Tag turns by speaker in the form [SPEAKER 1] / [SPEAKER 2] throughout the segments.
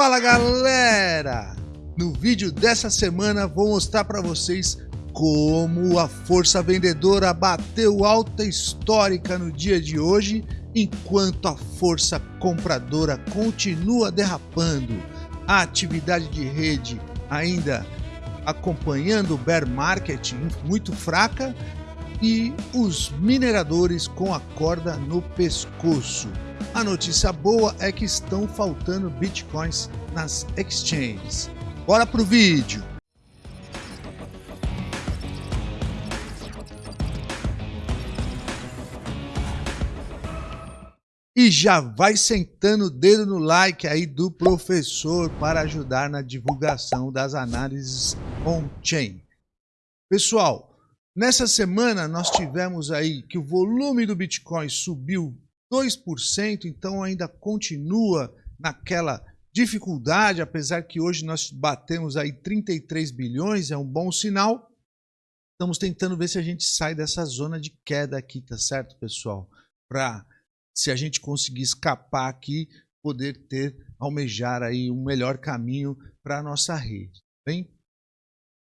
[SPEAKER 1] Fala galera! No vídeo dessa semana vou mostrar para vocês como a força vendedora bateu alta histórica no dia de hoje, enquanto a força compradora continua derrapando. A atividade de rede ainda acompanhando o bear market muito fraca e os mineradores com a corda no pescoço. A notícia boa é que estão faltando bitcoins nas exchanges. Bora pro vídeo! E já vai sentando o dedo no like aí do professor para ajudar na divulgação das análises on-chain. Pessoal, nessa semana nós tivemos aí que o volume do Bitcoin subiu 2%, então ainda continua naquela dificuldade, apesar que hoje nós batemos aí 33 bilhões, é um bom sinal. Estamos tentando ver se a gente sai dessa zona de queda aqui, tá certo, pessoal? Para, se a gente conseguir escapar aqui, poder ter, almejar aí um melhor caminho para a nossa rede, tá bem?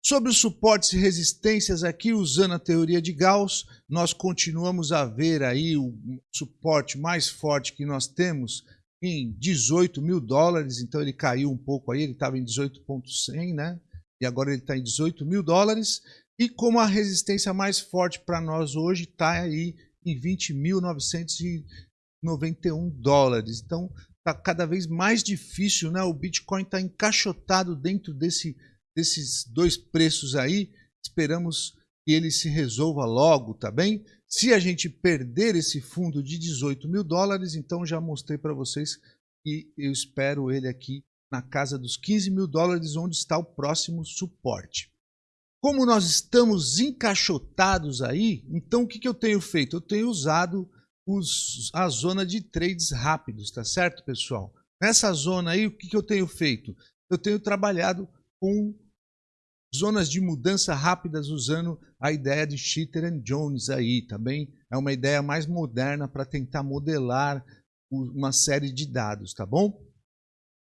[SPEAKER 1] Sobre os suportes e resistências aqui, usando a teoria de Gauss, nós continuamos a ver aí o suporte mais forte que nós temos em 18 mil dólares, então ele caiu um pouco aí, ele estava em 18.100, né? E agora ele está em 18 mil dólares. E como a resistência mais forte para nós hoje está aí em 20.991 dólares. Então está cada vez mais difícil, né? O Bitcoin está encaixotado dentro desse desses dois preços aí, esperamos que ele se resolva logo, tá bem? Se a gente perder esse fundo de 18 mil dólares, então já mostrei para vocês que eu espero ele aqui na casa dos 15 mil dólares, onde está o próximo suporte. Como nós estamos encaixotados aí, então o que, que eu tenho feito? Eu tenho usado os, a zona de trades rápidos, tá certo, pessoal? Nessa zona aí, o que, que eu tenho feito? Eu tenho trabalhado com zonas de mudança rápidas usando a ideia de Cheater and Jones aí também. É uma ideia mais moderna para tentar modelar uma série de dados, tá bom?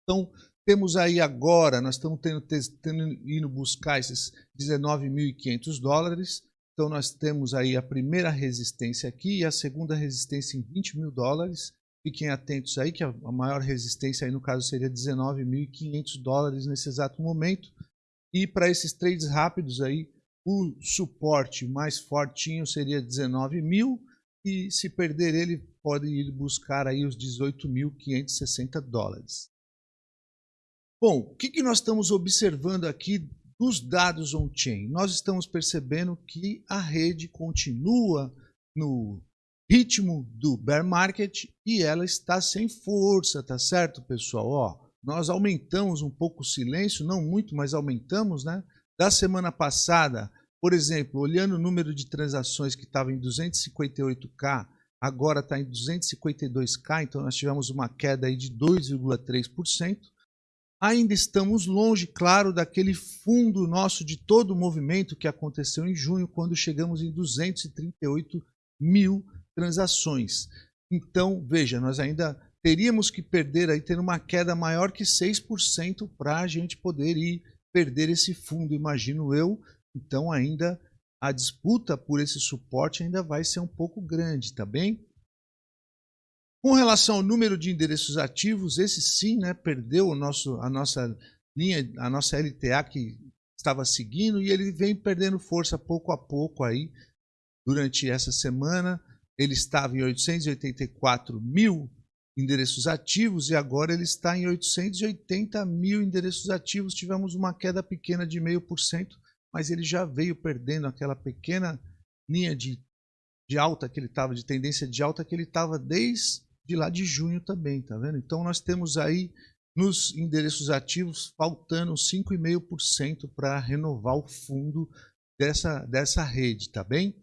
[SPEAKER 1] Então, temos aí agora, nós estamos tendo, tendo indo buscar esses 19.500 dólares. Então, nós temos aí a primeira resistência aqui e a segunda resistência em 20 mil dólares. Fiquem atentos aí que a maior resistência aí no caso seria 19.500 dólares nesse exato momento. E para esses trades rápidos aí, o suporte mais fortinho seria 19 mil e se perder ele pode ir buscar aí os 18.560 dólares. Bom, o que, que nós estamos observando aqui dos dados on-chain? Nós estamos percebendo que a rede continua no ritmo do bear market e ela está sem força, tá certo, pessoal? Ó, nós aumentamos um pouco o silêncio, não muito, mas aumentamos, né? Da semana passada, por exemplo, olhando o número de transações que estava em 258k, agora está em 252k, então nós tivemos uma queda aí de 2,3%. Ainda estamos longe, claro, daquele fundo nosso de todo o movimento que aconteceu em junho, quando chegamos em 238 mil transações. Então, veja, nós ainda teríamos que perder aí, ter uma queda maior que 6% para a gente poder ir perder esse fundo, imagino eu. Então, ainda a disputa por esse suporte ainda vai ser um pouco grande, tá bem? Com relação ao número de endereços ativos, esse sim, né, perdeu o nosso, a nossa linha, a nossa LTA que estava seguindo e ele vem perdendo força pouco a pouco aí durante essa semana ele estava em 884 mil endereços ativos e agora ele está em 880 mil endereços ativos. Tivemos uma queda pequena de 0,5%, mas ele já veio perdendo aquela pequena linha de, de alta que ele estava, de tendência de alta que ele estava desde lá de junho também, tá vendo? Então nós temos aí nos endereços ativos faltando 5,5% para renovar o fundo dessa, dessa rede, tá bem?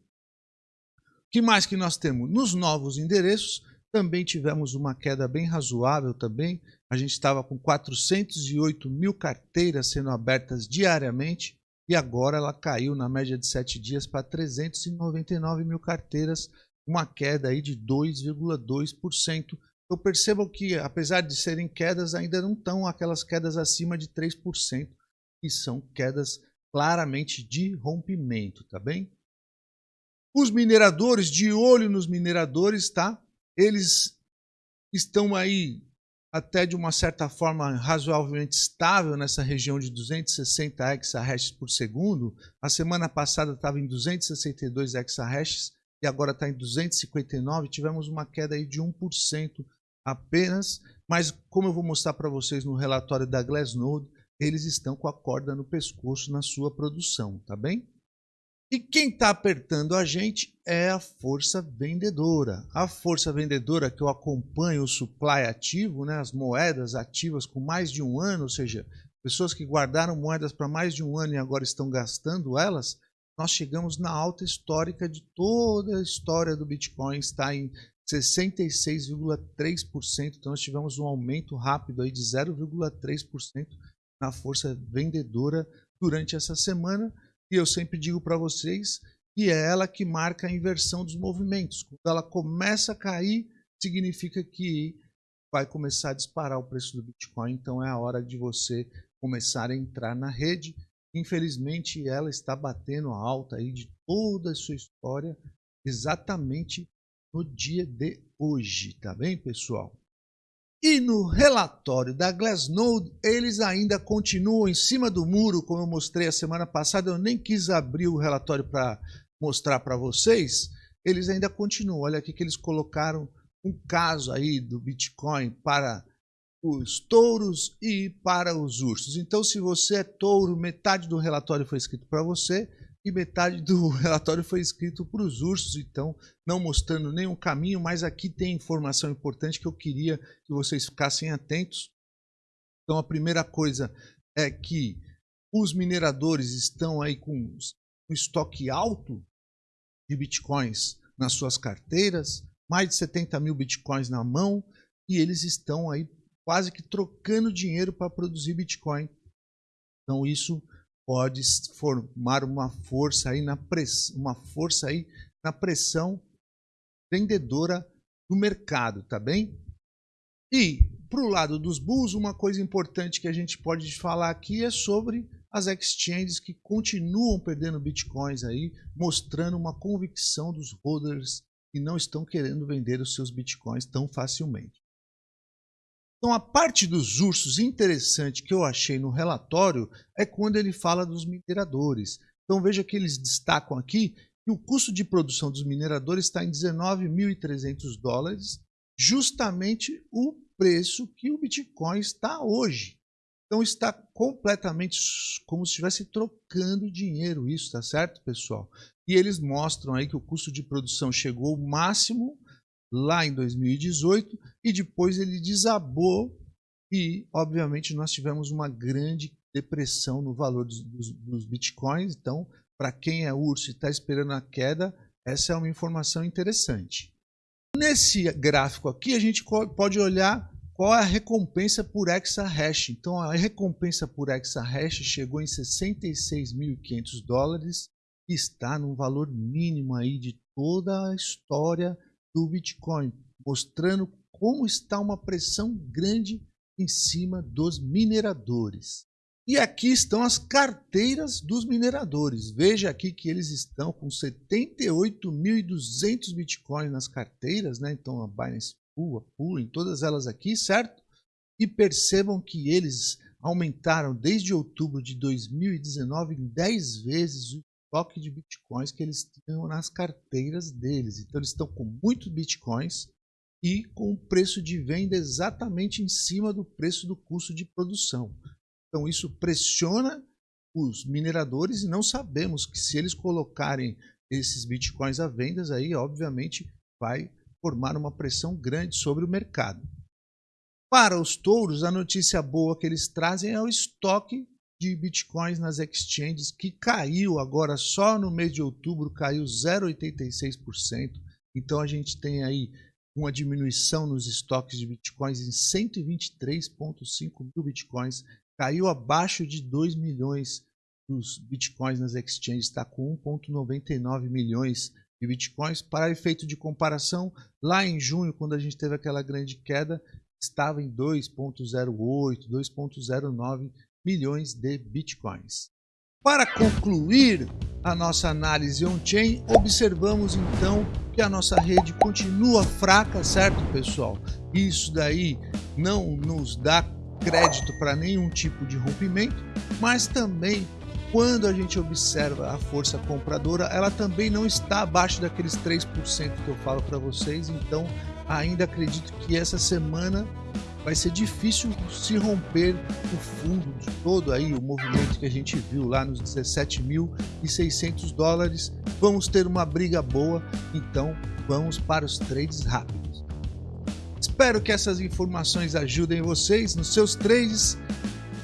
[SPEAKER 1] Que mais que nós temos? Nos novos endereços, também tivemos uma queda bem razoável também. A gente estava com 408 mil carteiras sendo abertas diariamente e agora ela caiu na média de 7 dias para 399 mil carteiras, uma queda aí de 2,2%. Eu percebo que, apesar de serem quedas, ainda não estão aquelas quedas acima de 3%, que são quedas claramente de rompimento, tá bem? Os mineradores, de olho nos mineradores, tá? Eles estão aí até de uma certa forma razoavelmente estável nessa região de 260 exahashes por segundo. A semana passada estava em 262 exahashes e agora está em 259. Tivemos uma queda aí de 1% apenas, mas como eu vou mostrar para vocês no relatório da Glassnode, eles estão com a corda no pescoço na sua produção, tá bem? E quem está apertando a gente é a força vendedora. A força vendedora que eu acompanho o supply ativo, né, as moedas ativas com mais de um ano, ou seja, pessoas que guardaram moedas para mais de um ano e agora estão gastando elas, nós chegamos na alta histórica de toda a história do Bitcoin, está em 66,3%. Então nós tivemos um aumento rápido aí de 0,3% na força vendedora durante essa semana e eu sempre digo para vocês que é ela que marca a inversão dos movimentos. Quando ela começa a cair, significa que vai começar a disparar o preço do Bitcoin, então é a hora de você começar a entrar na rede. Infelizmente, ela está batendo a alta aí de toda a sua história exatamente no dia de hoje, tá bem, pessoal? E no relatório da Glassnode, eles ainda continuam em cima do muro, como eu mostrei a semana passada. Eu nem quis abrir o relatório para mostrar para vocês. Eles ainda continuam. Olha aqui que eles colocaram um caso aí do Bitcoin para os touros e para os ursos. Então, se você é touro, metade do relatório foi escrito para você e metade do relatório foi escrito para os ursos, então não mostrando nenhum caminho, mas aqui tem informação importante que eu queria que vocês ficassem atentos. Então a primeira coisa é que os mineradores estão aí com um estoque alto de bitcoins nas suas carteiras, mais de 70 mil bitcoins na mão, e eles estão aí quase que trocando dinheiro para produzir bitcoin. Então isso pode formar uma força aí na press, uma força aí na pressão vendedora do mercado, tá bem? E para o lado dos bulls, uma coisa importante que a gente pode falar aqui é sobre as exchanges que continuam perdendo bitcoins aí, mostrando uma convicção dos holders que não estão querendo vender os seus bitcoins tão facilmente. Então, a parte dos ursos interessante que eu achei no relatório é quando ele fala dos mineradores. Então, veja que eles destacam aqui que o custo de produção dos mineradores está em 19.300 dólares, justamente o preço que o Bitcoin está hoje. Então, está completamente como se estivesse trocando dinheiro, isso, tá certo, pessoal? E eles mostram aí que o custo de produção chegou ao máximo lá em 2018 e depois ele desabou e, obviamente, nós tivemos uma grande depressão no valor dos, dos, dos bitcoins. Então, para quem é urso e está esperando a queda, essa é uma informação interessante. Nesse gráfico aqui, a gente pode olhar qual é a recompensa por exahash. Então, a recompensa por exahash chegou em 66.500 dólares está no valor mínimo aí de toda a história do Bitcoin, mostrando como está uma pressão grande em cima dos mineradores. E aqui estão as carteiras dos mineradores. Veja aqui que eles estão com 78.200 Bitcoins nas carteiras, né? Então a Binance Pool, a Pool, em todas elas aqui, certo? E percebam que eles aumentaram desde outubro de 2019 em 10 vezes o estoque de bitcoins que eles tinham nas carteiras deles. Então eles estão com muitos bitcoins e com o preço de venda exatamente em cima do preço do custo de produção. Então isso pressiona os mineradores e não sabemos que se eles colocarem esses bitcoins à venda, aí obviamente vai formar uma pressão grande sobre o mercado. Para os touros, a notícia boa que eles trazem é o estoque de bitcoins nas exchanges, que caiu agora só no mês de outubro, caiu 0,86%. Então a gente tem aí uma diminuição nos estoques de bitcoins em 123,5 mil bitcoins, caiu abaixo de 2 milhões dos bitcoins nas exchanges, está com 1,99 milhões de bitcoins. Para efeito de comparação, lá em junho, quando a gente teve aquela grande queda, estava em 2,08, 2,09 milhões de bitcoins. Para concluir a nossa análise on-chain, observamos então que a nossa rede continua fraca, certo pessoal? Isso daí não nos dá crédito para nenhum tipo de rompimento, mas também quando a gente observa a força compradora, ela também não está abaixo daqueles 3% que eu falo para vocês, então ainda acredito que essa semana vai ser difícil se romper o fundo de todo aí o movimento que a gente viu lá nos 17.600 dólares. Vamos ter uma briga boa, então vamos para os trades rápidos. Espero que essas informações ajudem vocês nos seus trades.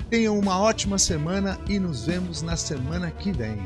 [SPEAKER 1] Tenham uma ótima semana e nos vemos na semana que vem.